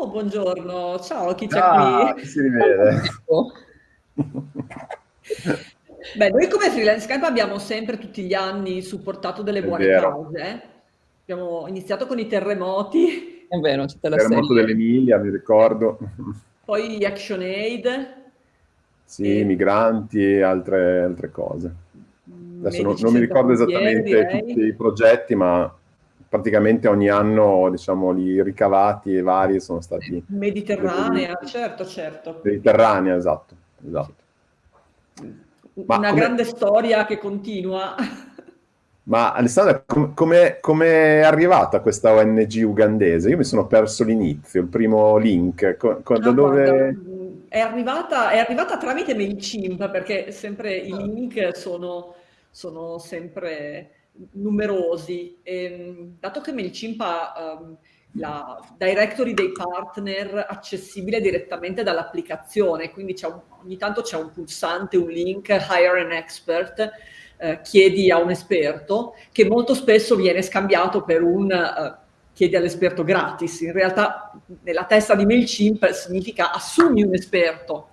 Oh, buongiorno, ciao, chi c'è Ah, qui? si rivede. Beh, noi come Freelance Camp abbiamo sempre tutti gli anni supportato delle È buone vero. cause. Abbiamo iniziato con i terremoti, È vero, c'è la Terremoto serie. dell'Emilia, mi ricordo. poi ActionAid, Sì, e migranti e altre, altre cose. mm, Adesso non, non mi ricordo esattamente tutti direi. i progetti, ma praticamente ogni anno, diciamo, i ricavati e vari sono stati Mediterranea, certo, certo. Mediterranea, esatto, esatto. Una come, grande storia che continua. ma Alessandra, com- come come è arrivata questa ONG ugandese? Io mi sono perso l'inizio, il primo link. Co- co- da Ah, dove... è arrivata, è arrivata tramite MailChimp perché sempre i link sono, sono sempre numerosi. E, mh, dato che MailChimp ha ehm, la directory dei partner accessibile direttamente dall'applicazione, quindi un- ogni tanto c'è un pulsante, un link, hire an expert, eh, chiedi a un esperto, che molto spesso viene scambiato per un eh, chiedi all'esperto gratis. In realtà nella testa di MailChimp significa assumi un esperto,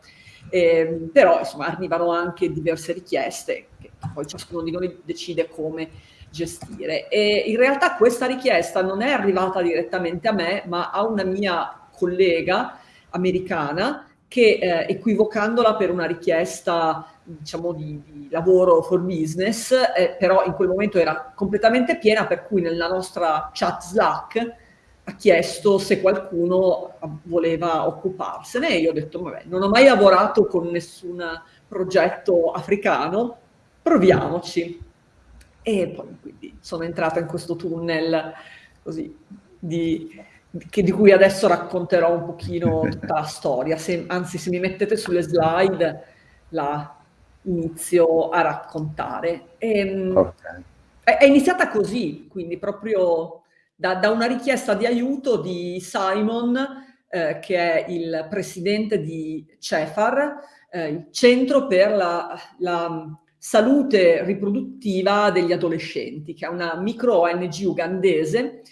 Eh, però insomma arrivano anche diverse richieste che poi ciascuno di noi decide come gestire. E in realtà questa richiesta non è arrivata direttamente a me, ma a una mia collega americana che eh, equivocandola per una richiesta diciamo di, di lavoro for business, eh, però in quel momento era completamente piena, per cui nella nostra chat Slack ha chiesto se qualcuno voleva occuparsene e io ho detto, vabbè, non ho mai lavorato con nessun progetto africano, proviamoci. E poi quindi sono entrata in questo tunnel così di, che, di cui adesso racconterò un pochino tutta la storia. Se, anzi, se mi mettete sulle slide la inizio a raccontare. E, ok. è, è iniziata così, quindi proprio da, da una richiesta di aiuto di Simon, eh, che è il presidente di CEFAR, eh, il Centro per la, la salute riproduttiva degli adolescenti, che è una micro ONG ugandese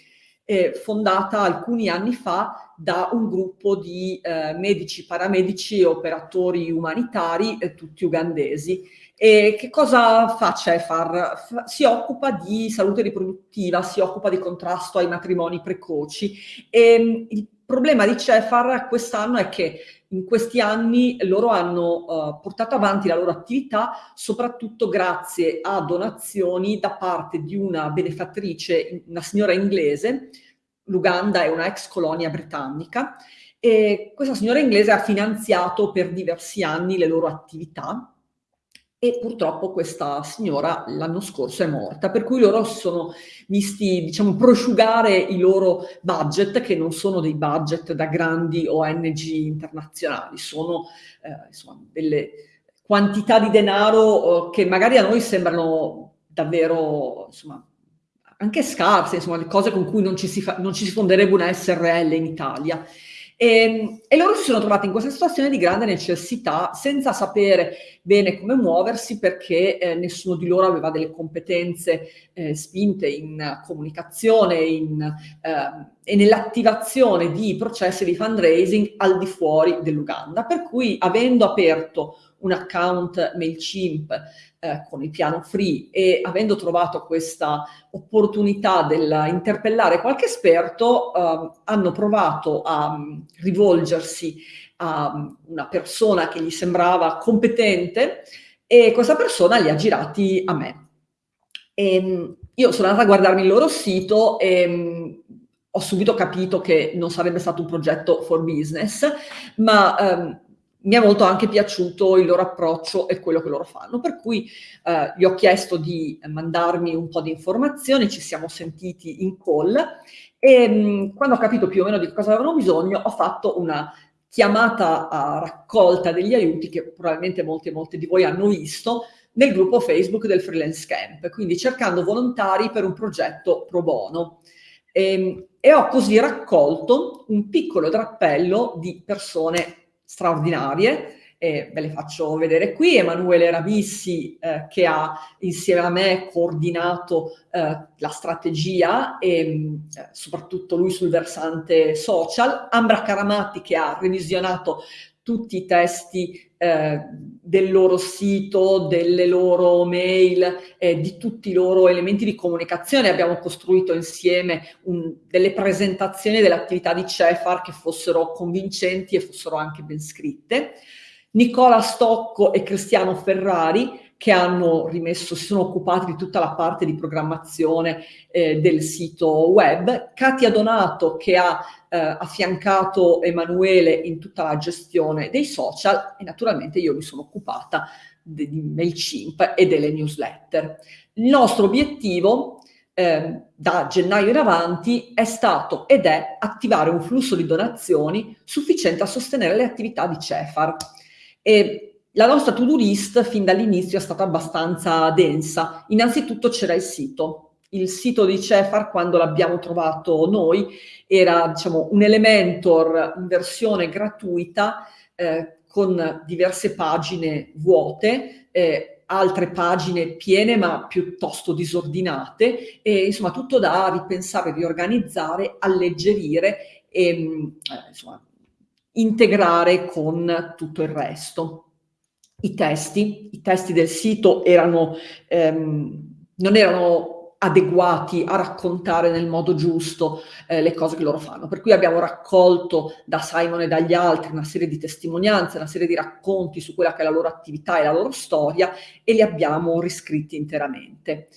eh, fondata alcuni anni fa da un gruppo di eh, medici, paramedici e operatori umanitari, eh, tutti ugandesi. E che cosa fa CEFAR? Fa, si occupa di salute riproduttiva, si occupa di contrasto ai matrimoni precoci. E il problema di CEFAR quest'anno è che in questi anni loro hanno uh, portato avanti la loro attività soprattutto grazie a donazioni da parte di una benefattrice, una signora inglese, l'Uganda è una ex colonia britannica, e questa signora inglese ha finanziato per diversi anni le loro attività e purtroppo questa signora l'anno scorso è morta, per cui loro si sono visti, diciamo, prosciugare i loro budget, che non sono dei budget da grandi ONG internazionali, sono eh, insomma, delle quantità di denaro eh, che magari a noi sembrano davvero, insomma, anche scarse, insomma, le cose con cui non ci si, fa, non ci si fonderebbe una SRL in Italia. E, e, loro si sono trovati in questa situazione di grande necessità senza sapere bene come muoversi perché eh, nessuno di loro aveva delle competenze eh, spinte in comunicazione in, eh, e nell'attivazione di processi di fundraising al di fuori dell'Uganda. Per cui avendo aperto un account MailChimp eh, con il piano free e avendo trovato questa opportunità dell'interpellare qualche esperto, eh, hanno provato a um, rivolgersi a um, una persona che gli sembrava competente e questa persona li ha girati a me. E, um, io sono andata a guardarmi il loro sito e um, ho subito capito che non sarebbe stato un progetto for business, ma um, mi è molto anche piaciuto il loro approccio e quello che loro fanno, per cui eh, gli ho chiesto di mandarmi un po' di informazioni, ci siamo sentiti in call e mh, quando ho capito più o meno di cosa avevano bisogno ho fatto una chiamata a raccolta degli aiuti che probabilmente molti molte di voi hanno visto nel gruppo Facebook del Freelance Camp, quindi cercando volontari per un progetto pro bono. E, e ho così raccolto un piccolo drappello di persone straordinarie e ve le faccio vedere qui. Emanuele Rabissi eh, che ha insieme a me coordinato eh, la strategia e eh, soprattutto lui sul versante social, Ambra Caramatti che ha revisionato tutti i testi eh, del loro sito, delle loro mail, eh, di tutti i loro elementi di comunicazione. Abbiamo costruito insieme un, delle presentazioni delle attività di Cefar che fossero convincenti e fossero anche ben scritte. Nicola Stocco e Cristiano Ferrari che hanno rimesso, si sono occupati di tutta la parte di programmazione eh, del sito web, Katia Donato che ha eh, affiancato Emanuele in tutta la gestione dei social e naturalmente io mi sono occupata di, MailChimp e delle newsletter. Il nostro obiettivo eh, da gennaio in avanti è stato ed è attivare un flusso di donazioni sufficiente a sostenere le attività di Cefar. E la nostra to-do list fin dall'inizio è stata abbastanza densa. Innanzitutto c'era il sito. Il sito di Cefar, quando l'abbiamo trovato noi, era diciamo, un Elementor in versione gratuita eh, con diverse pagine vuote, eh, altre pagine piene ma piuttosto disordinate e insomma tutto da ripensare, riorganizzare, alleggerire e eh, insomma, integrare con tutto il resto i testi, i testi del sito erano, ehm, non erano adeguati a raccontare nel modo giusto eh, le cose che loro fanno. Per cui abbiamo raccolto da Simon e dagli altri una serie di testimonianze, una serie di racconti su quella che è la loro attività e la loro storia e li abbiamo riscritti interamente.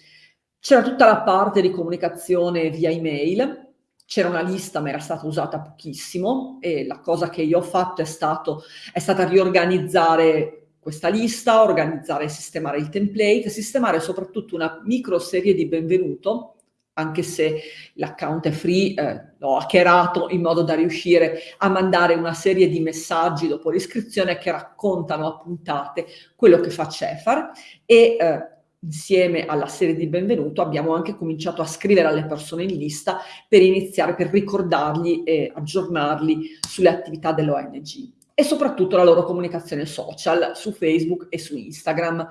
C'era tutta la parte di comunicazione via email, c'era una lista ma era stata usata pochissimo e la cosa che io ho fatto è, stato, è stata riorganizzare questa lista, organizzare e sistemare il template, sistemare soprattutto una micro serie di benvenuto, anche se l'account è free, eh, l'ho hackerato in modo da riuscire a mandare una serie di messaggi dopo l'iscrizione che raccontano a puntate quello che fa Cefar e eh, insieme alla serie di benvenuto abbiamo anche cominciato a scrivere alle persone in lista per iniziare, per ricordargli e aggiornarli sulle attività dell'ONG e soprattutto la loro comunicazione social su Facebook e su Instagram,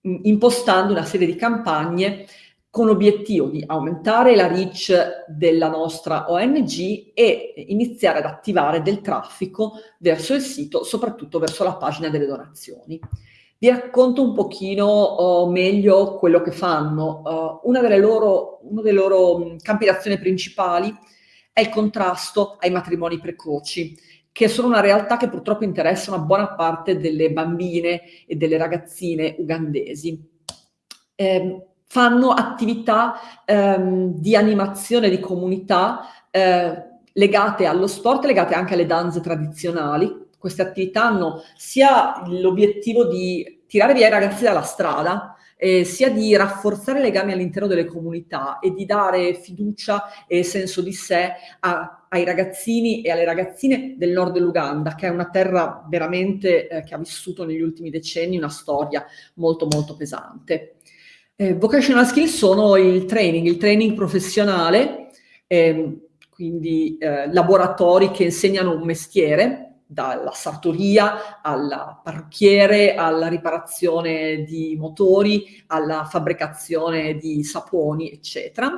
impostando una serie di campagne con l'obiettivo di aumentare la reach della nostra ONG e iniziare ad attivare del traffico verso il sito, soprattutto verso la pagina delle donazioni. Vi racconto un pochino uh, meglio quello che fanno. Uh, loro, uno dei loro campi d'azione principali è il contrasto ai matrimoni precoci che sono una realtà che purtroppo interessa una buona parte delle bambine e delle ragazzine ugandesi. Eh, fanno attività ehm, di animazione di comunità eh, legate allo sport, legate anche alle danze tradizionali. Queste attività hanno sia l'obiettivo di tirare via i ragazzi dalla strada, eh, sia di rafforzare i legami all'interno delle comunità e di dare fiducia e senso di sé a, ai ragazzini e alle ragazzine del nord dell'Uganda, che è una terra veramente eh, che ha vissuto negli ultimi decenni una storia molto molto pesante. Eh, vocational skills sono il training, il training professionale, ehm, quindi eh, laboratori che insegnano un mestiere, dalla sartoria al parrucchiere, alla riparazione di motori, alla fabbricazione di saponi, eccetera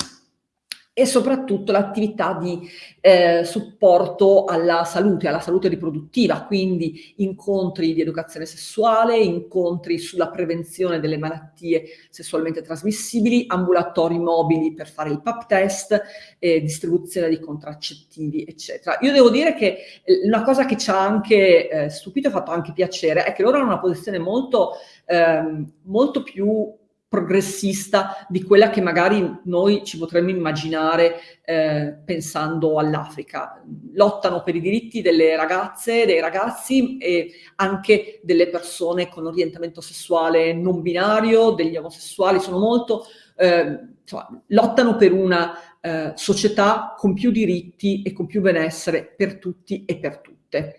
e soprattutto l'attività di eh, supporto alla salute, alla salute riproduttiva, quindi incontri di educazione sessuale, incontri sulla prevenzione delle malattie sessualmente trasmissibili, ambulatori mobili per fare il PAP test, eh, distribuzione di contraccettivi, eccetera. Io devo dire che eh, una cosa che ci ha anche eh, stupito e fatto anche piacere è che loro hanno una posizione molto, ehm, molto più progressista di quella che magari noi ci potremmo immaginare eh, pensando all'Africa. Lottano per i diritti delle ragazze, dei ragazzi e anche delle persone con orientamento sessuale non binario, degli omosessuali, sono molto, eh, insomma, lottano per una eh, società con più diritti e con più benessere per tutti e per tutte.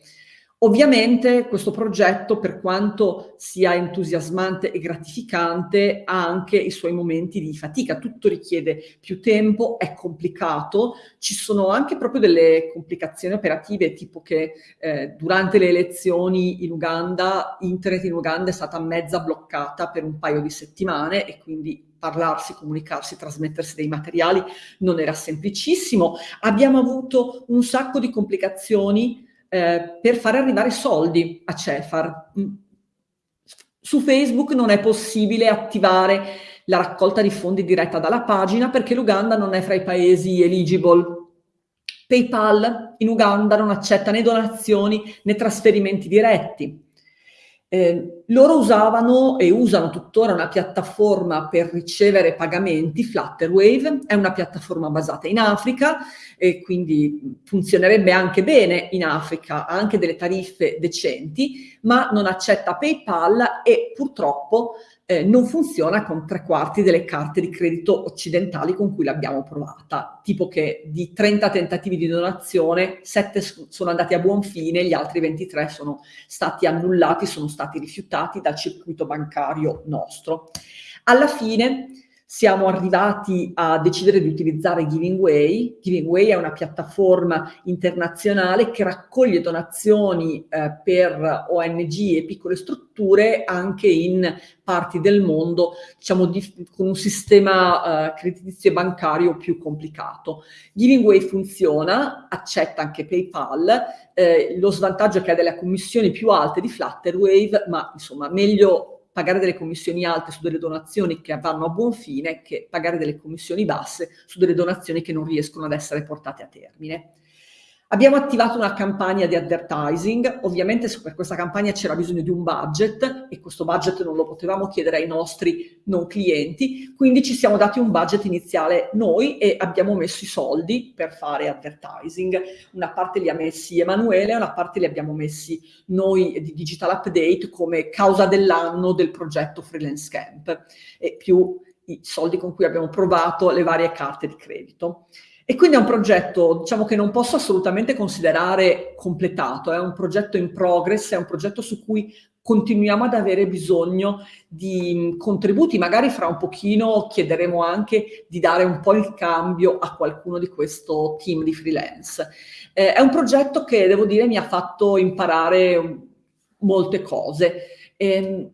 Ovviamente questo progetto, per quanto sia entusiasmante e gratificante, ha anche i suoi momenti di fatica. Tutto richiede più tempo, è complicato, ci sono anche proprio delle complicazioni operative, tipo che eh, durante le elezioni in Uganda, internet in Uganda è stata mezza bloccata per un paio di settimane e quindi parlarsi, comunicarsi, trasmettersi dei materiali non era semplicissimo. Abbiamo avuto un sacco di complicazioni eh, per fare arrivare soldi a Cefar. Mm. Su Facebook non è possibile attivare la raccolta di fondi diretta dalla pagina perché l'Uganda non è fra i paesi eligible. PayPal in Uganda non accetta né donazioni né trasferimenti diretti. Eh, loro usavano e usano tuttora una piattaforma per ricevere pagamenti, Flutterwave, è una piattaforma basata in Africa e quindi funzionerebbe anche bene in Africa, ha anche delle tariffe decenti, ma non accetta PayPal e purtroppo eh, non funziona con tre quarti delle carte di credito occidentali con cui l'abbiamo provata, tipo che di 30 tentativi di donazione, 7 sono andati a buon fine, gli altri 23 sono stati annullati, sono stati rifiutati dal circuito bancario nostro. Alla fine siamo arrivati a decidere di utilizzare Giving Way. Giving Way è una piattaforma internazionale che raccoglie donazioni eh, per ONG e piccole strutture anche in parti del mondo, diciamo, di, con un sistema eh, creditizio e bancario più complicato. Giving Way funziona, accetta anche PayPal, eh, lo svantaggio è che ha delle commissioni più alte di Flutterwave, ma insomma meglio pagare delle commissioni alte su delle donazioni che vanno a buon fine che pagare delle commissioni basse su delle donazioni che non riescono ad essere portate a termine. Abbiamo attivato una campagna di advertising, ovviamente per questa campagna c'era bisogno di un budget e questo budget non lo potevamo chiedere ai nostri non clienti, quindi ci siamo dati un budget iniziale noi e abbiamo messo i soldi per fare advertising. Una parte li ha messi Emanuele, una parte li abbiamo messi noi di Digital Update come causa dell'anno del progetto Freelance Camp e più i soldi con cui abbiamo provato le varie carte di credito. E quindi è un progetto, diciamo, che non posso assolutamente considerare completato, è un progetto in progress, è un progetto su cui continuiamo ad avere bisogno di contributi, magari fra un pochino chiederemo anche di dare un po' il cambio a qualcuno di questo team di freelance. Eh, è un progetto che, devo dire, mi ha fatto imparare molte cose. Eh,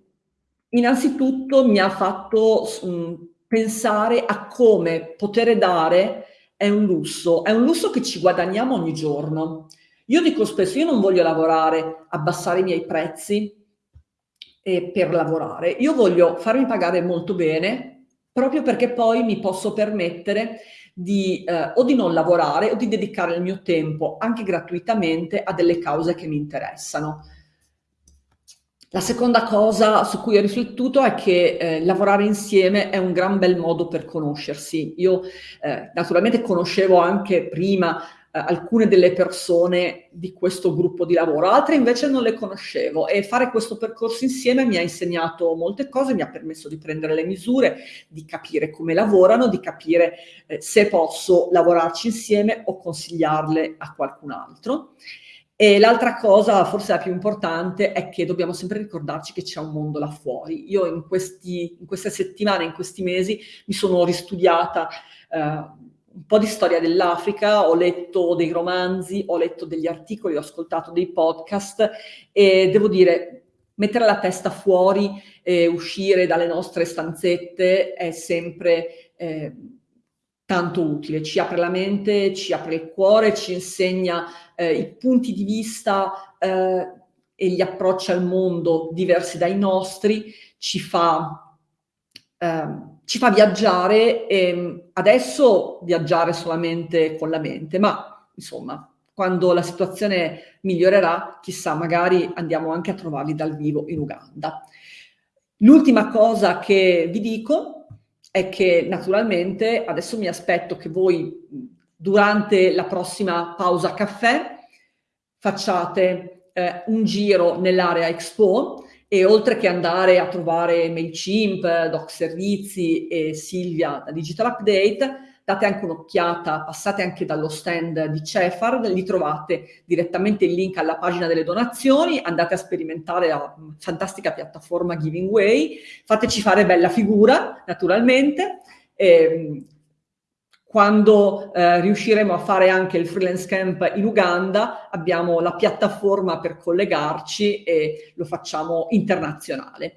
innanzitutto mi ha fatto mh, pensare a come poter dare è un lusso, è un lusso che ci guadagniamo ogni giorno. Io dico spesso, io non voglio lavorare, abbassare i miei prezzi eh, per lavorare, io voglio farmi pagare molto bene proprio perché poi mi posso permettere di eh, o di non lavorare o di dedicare il mio tempo anche gratuitamente a delle cause che mi interessano. La seconda cosa su cui ho riflettuto è che eh, lavorare insieme è un gran bel modo per conoscersi. Io eh, naturalmente conoscevo anche prima eh, alcune delle persone di questo gruppo di lavoro, altre invece non le conoscevo e fare questo percorso insieme mi ha insegnato molte cose, mi ha permesso di prendere le misure, di capire come lavorano, di capire eh, se posso lavorarci insieme o consigliarle a qualcun altro. E l'altra cosa, forse la più importante, è che dobbiamo sempre ricordarci che c'è un mondo là fuori. Io in, questi, in queste settimane, in questi mesi, mi sono ristudiata eh, un po' di storia dell'Africa, ho letto dei romanzi, ho letto degli articoli, ho ascoltato dei podcast e devo dire, mettere la testa fuori e uscire dalle nostre stanzette è sempre... Eh, tanto utile, ci apre la mente, ci apre il cuore, ci insegna eh, i punti di vista eh, e gli approcci al mondo diversi dai nostri, ci fa, eh, ci fa viaggiare e adesso viaggiare solamente con la mente, ma insomma quando la situazione migliorerà, chissà, magari andiamo anche a trovarli dal vivo in Uganda. L'ultima cosa che vi dico è che naturalmente adesso mi aspetto che voi durante la prossima pausa caffè facciate eh, un giro nell'area Expo e oltre che andare a trovare MailChimp, Doc Servizi e Silvia da Digital Update, date anche un'occhiata, passate anche dallo stand di Cefar, lì trovate direttamente il link alla pagina delle donazioni, andate a sperimentare la fantastica piattaforma Giving Way, fateci fare bella figura, naturalmente, e, ehm, quando eh, riusciremo a fare anche il freelance camp in Uganda abbiamo la piattaforma per collegarci e lo facciamo internazionale.